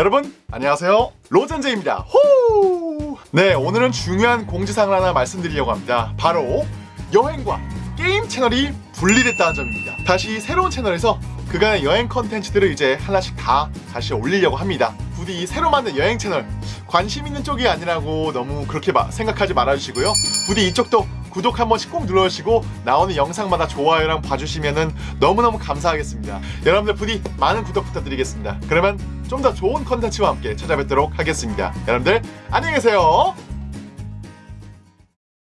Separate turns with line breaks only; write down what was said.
여러분 안녕하세요. 로젠제입니다. 호! 네 오늘은 중요한 공지사항을 하나 말씀드리려고 합니다. 바로 여행과 게임 채널이 분리됐다는 점입니다. 다시 새로운 채널에서 그간의 여행 컨텐츠들을 이제 하나씩 다 다시 올리려고 합니다. 부디 이 새로 만든 여행 채널 관심 있는 쪽이 아니라고 너무 그렇게 마- 생각하지 말아주시고요. 부디 이쪽도 구독 한 번씩 꼭 눌러주시고 나오는 영상마다 좋아요랑 봐주시면 너무너무 감사하겠습니다. 여러분들 부디 많은 구독 부탁드리겠습니다. 그러면 좀 더 좋은 컨텐츠와 함께 찾아뵙도록 하겠습니다. 여러분들 안녕히 계세요